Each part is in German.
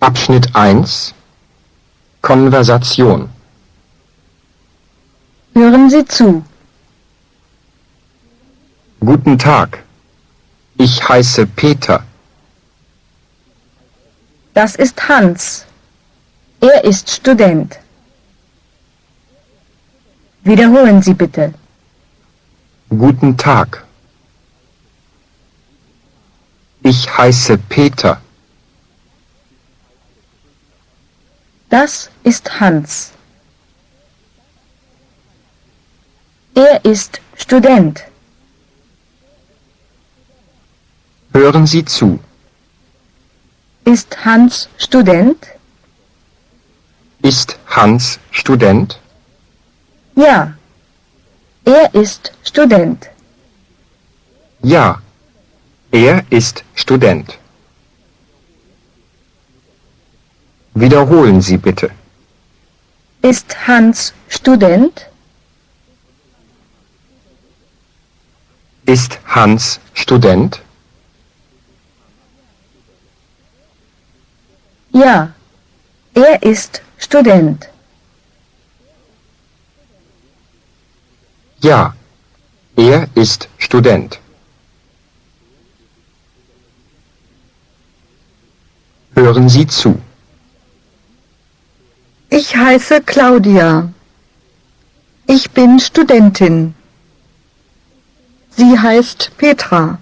Abschnitt 1 Konversation Hören Sie zu. Guten Tag. Ich heiße Peter. Das ist Hans. Er ist Student. Wiederholen Sie bitte. Guten Tag. Ich heiße Peter. Das ist Hans. Er ist Student. Hören Sie zu. Ist Hans Student? Ist Hans Student? Ja. Er ist Student. Ja. Er ist Student. Wiederholen Sie bitte. Ist Hans Student? Ist Hans Student? Ja. Er ist Student. Ja. Er ist Student. Hören Sie zu. Ich heiße Claudia. Ich bin Studentin. Sie heißt Petra.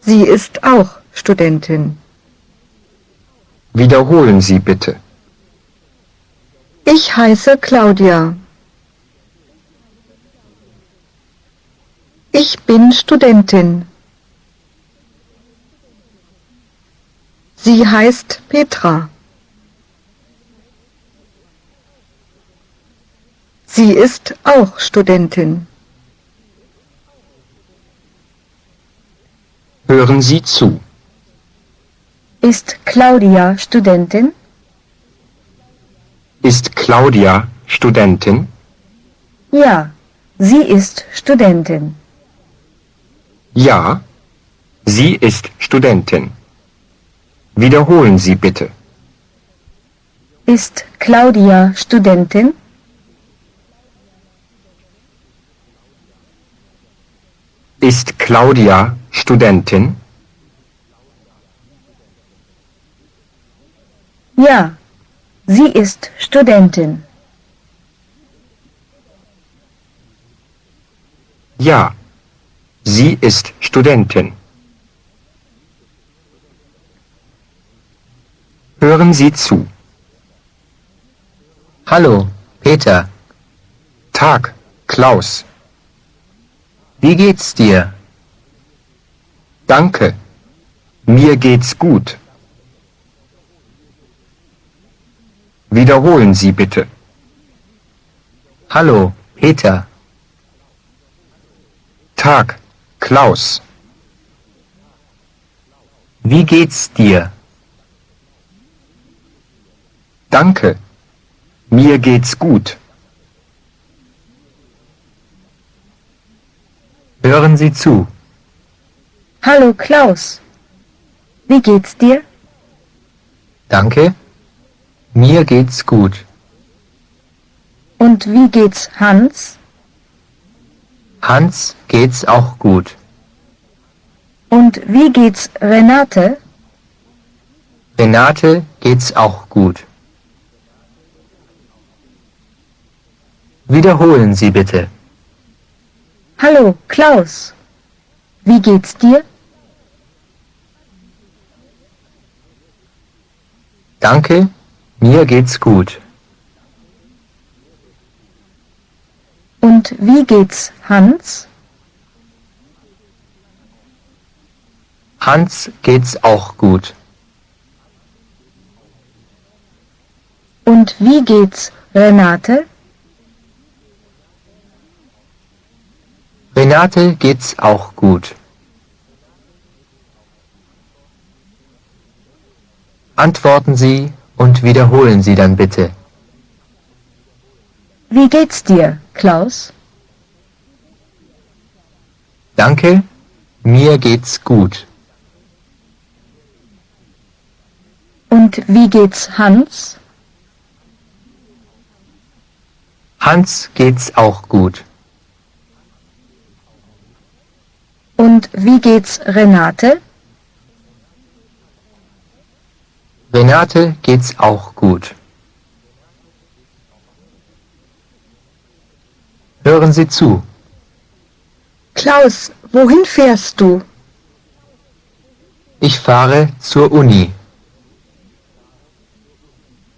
Sie ist auch Studentin. Wiederholen Sie bitte. Ich heiße Claudia. Ich bin Studentin. Sie heißt Petra. Sie ist auch Studentin. Hören Sie zu. Ist Claudia Studentin? Ist Claudia Studentin? Ja. Sie ist Studentin. Ja. Sie ist Studentin. Wiederholen Sie bitte. Ist Claudia Studentin? Ist Claudia Studentin? Ja. Sie ist Studentin. Ja. Sie ist Studentin. Hören Sie zu. Hallo, Peter. Tag, Klaus. Wie geht's dir? Danke. Mir geht's gut. Wiederholen Sie bitte. Hallo, Peter. Tag, Klaus. Wie geht's dir? Danke. Mir geht's gut. Hören Sie zu. Hallo Klaus. Wie geht's dir? Danke. Mir geht's gut. Und wie geht's Hans? Hans geht's auch gut. Und wie geht's Renate? Renate geht's auch gut. Wiederholen Sie bitte. Hallo Klaus. Wie geht's dir? Danke, mir geht's gut. Und wie geht's Hans? Hans geht's auch gut. Und wie geht's Renate? Renate geht's auch gut. Antworten Sie und wiederholen Sie dann bitte. Wie geht's dir, Klaus? Danke, mir geht's gut. Und wie geht's Hans? Hans geht's auch gut. Und wie geht's Renate? Renate geht's auch gut. Hören Sie zu. Klaus, wohin fährst du? Ich fahre zur Uni.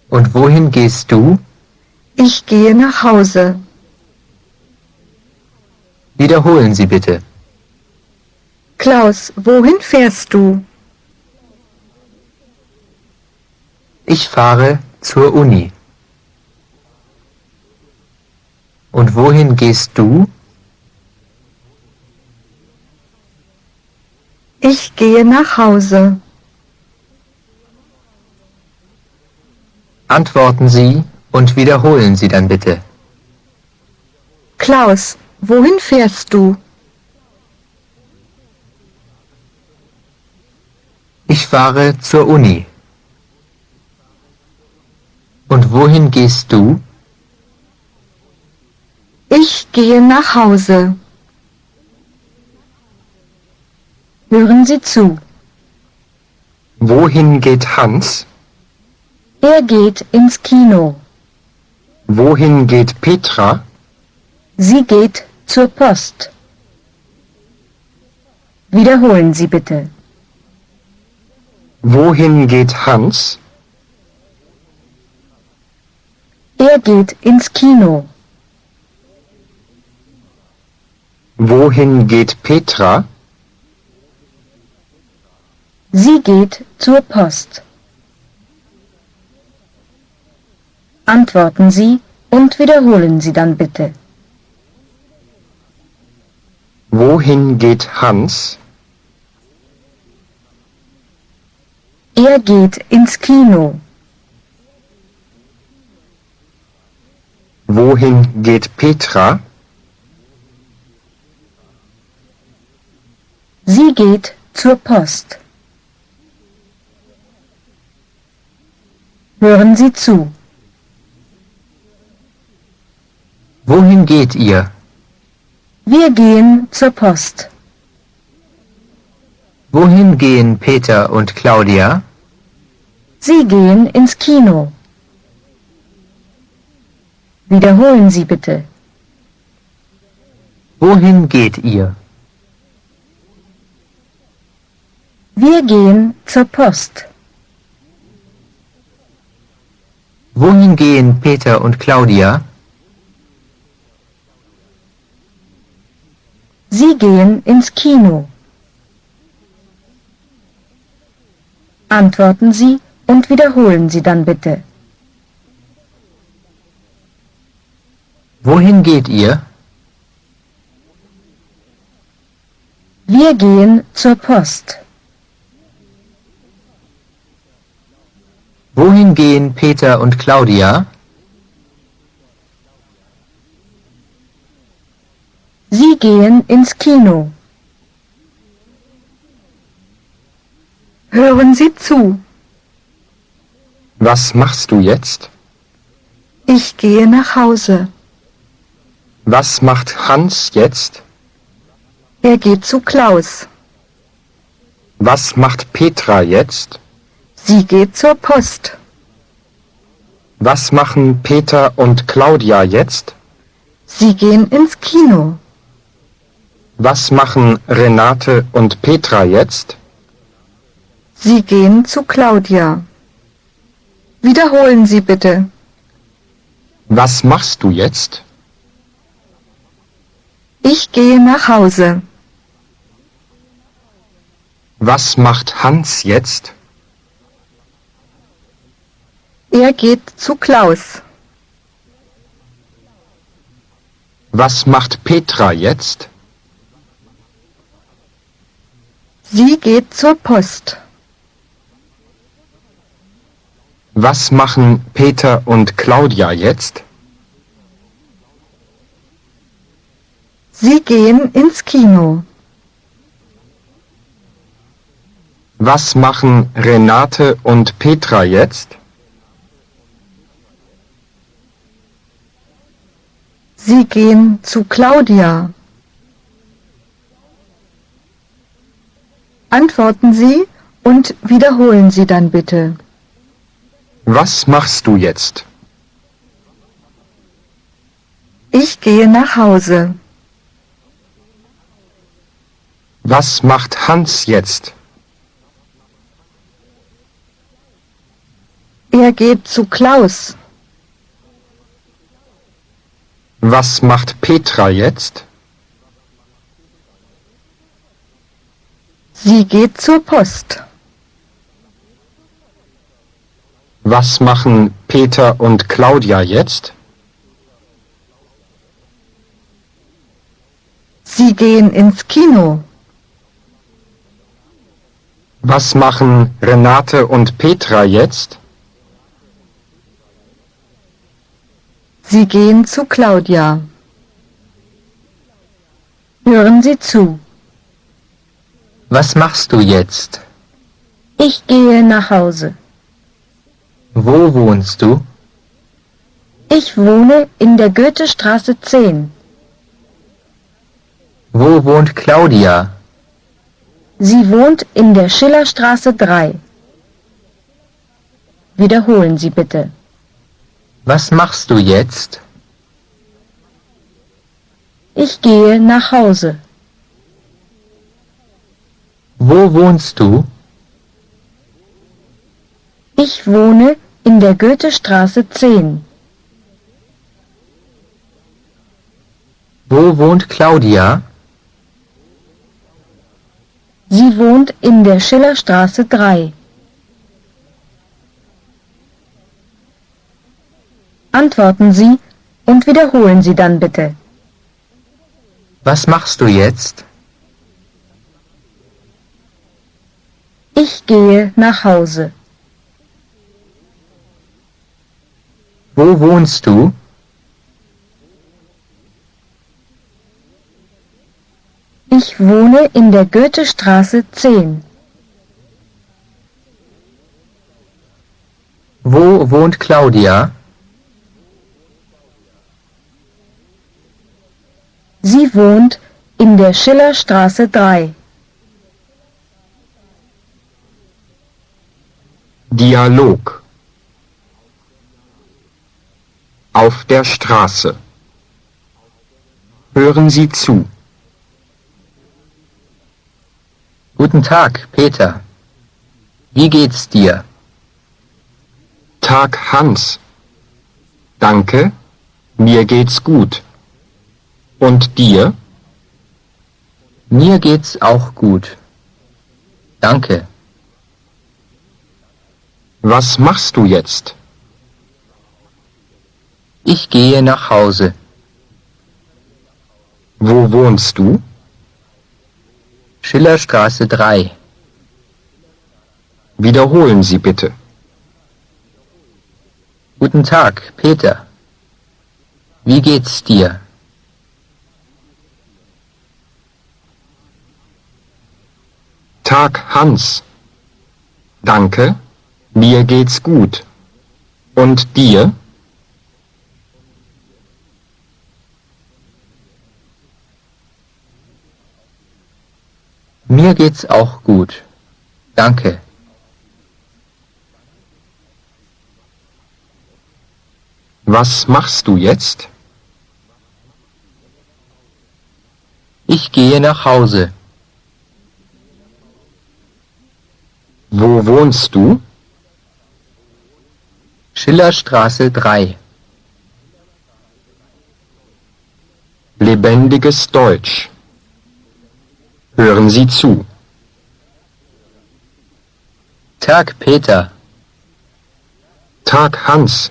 Und wohin gehst du? Ich gehe nach Hause. Wiederholen Sie bitte. Klaus, wohin fährst du? Ich fahre zur Uni. Und wohin gehst du? Ich gehe nach Hause. Antworten Sie und wiederholen Sie dann bitte. Klaus, wohin fährst du? Ich fahre zur Uni. Und wohin gehst du? Ich gehe nach Hause. Hören Sie zu. Wohin geht Hans? Er geht ins Kino. Wohin geht Petra? Sie geht zur Post. Wiederholen Sie bitte. Wohin geht Hans? Er geht ins Kino. Wohin geht Petra? Sie geht zur Post. Antworten Sie und wiederholen Sie dann bitte. Wohin geht Hans? Er geht ins Kino. Wohin geht Petra? Sie geht zur Post. Hören Sie zu. Wohin geht ihr? Wir gehen zur Post. Wohin gehen Peter und Claudia? Sie gehen ins Kino. Wiederholen Sie bitte. Wohin geht ihr? Wir gehen zur Post. Wohin gehen Peter und Claudia? Sie gehen ins Kino. Antworten Sie und wiederholen Sie dann bitte. Wohin geht ihr? Wir gehen zur Post. Wohin gehen Peter und Claudia? Sie gehen ins Kino. Hören Sie zu. Was machst du jetzt? Ich gehe nach Hause. Was macht Hans jetzt? Er geht zu Klaus. Was macht Petra jetzt? Sie geht zur Post. Was machen Peter und Claudia jetzt? Sie gehen ins Kino. Was machen Renate und Petra jetzt? Sie gehen zu Claudia. Wiederholen Sie bitte. Was machst du jetzt? Ich gehe nach Hause. Was macht Hans jetzt? Er geht zu Klaus. Was macht Petra jetzt? Sie geht zur Post. Was machen Peter und Claudia jetzt? Sie gehen ins Kino. Was machen Renate und Petra jetzt? Sie gehen zu Claudia. Antworten Sie und wiederholen Sie dann bitte. Was machst du jetzt? Ich gehe nach Hause. Was macht Hans jetzt? Er geht zu Klaus. Was macht Petra jetzt? Sie geht zur Post. Was machen Peter und Claudia jetzt? Sie gehen ins Kino. Was machen Renate und Petra jetzt? Sie gehen zu Claudia. Hören Sie zu. Was machst du jetzt? Ich gehe nach Hause. Wo wohnst du? Ich wohne in der Goethestraße 10. Wo wohnt Claudia? Sie wohnt in der Schillerstraße 3. Wiederholen Sie bitte. Was machst du jetzt? Ich gehe nach Hause. Wo wohnst du? Ich wohne in der Goethestraße 10. Wo wohnt Claudia? Sie wohnt in der Schillerstraße 3. Antworten Sie und wiederholen Sie dann bitte. Was machst du jetzt? Ich gehe nach Hause. Wo wohnst du? Ich wohne in der Goethestraße 10. Wo wohnt Claudia? Sie wohnt in der Schillerstraße 3. Dialog Auf der Straße Hören Sie zu. Guten Tag, Peter. Wie geht's dir? Tag Hans. Danke, mir geht's gut. Und dir? Mir geht's auch gut. Danke. Was machst du jetzt? Ich gehe nach Hause. Wo wohnst du? Schillerstraße 3. Wiederholen Sie bitte. Guten Tag, Peter. Wie geht's dir? Tag Hans. Danke, mir geht's gut. Und dir? Mir geht's auch gut. Danke. Was machst du jetzt? Ich gehe nach Hause. Wo wohnst du? Schillerstraße 3. Lebendiges Deutsch. Hören Sie zu. Tag, Peter. Tag Hans.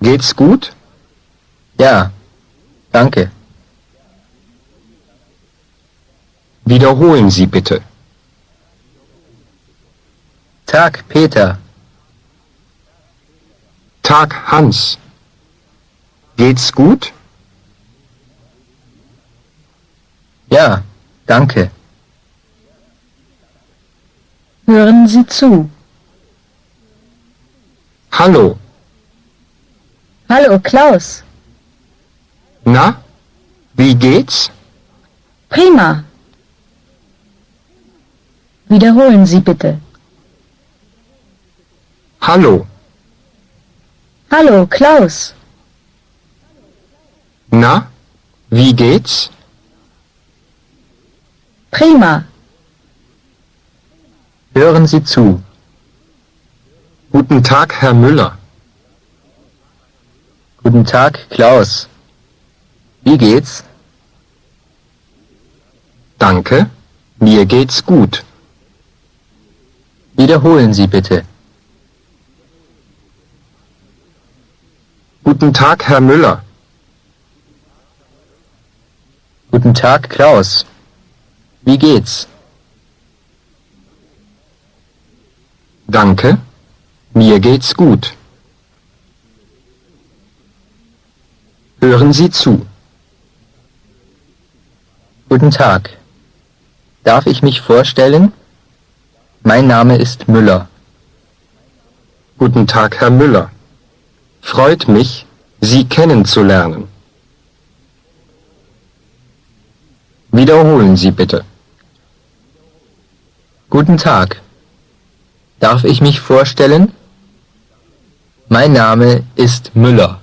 Geht's gut? Ja, danke. Wiederholen Sie bitte. Tag, Peter. Tag Hans. Geht's gut? Ja, danke. Hören Sie zu. Hallo. Hallo Klaus. Na? Wie geht's? Prima. Wiederholen Sie bitte. Hallo. Hallo Klaus. Na? Wie geht's? Prima. Hören Sie zu. Guten Tag, Herr Müller. Guten Tag, Klaus. Wie geht's? Danke. Mir geht's gut. Wiederholen Sie bitte. Guten Tag, Herr Müller. Guten Tag, Klaus. Wie geht's? Danke. Mir geht's gut. Hören Sie zu. Guten Tag. Darf ich mich vorstellen? Mein Name ist Müller. Guten Tag, Herr Müller. Freut mich, Sie kennenzulernen. Wiederholen Sie bitte. Guten Tag. Darf ich mich vorstellen? Mein Name ist Müller.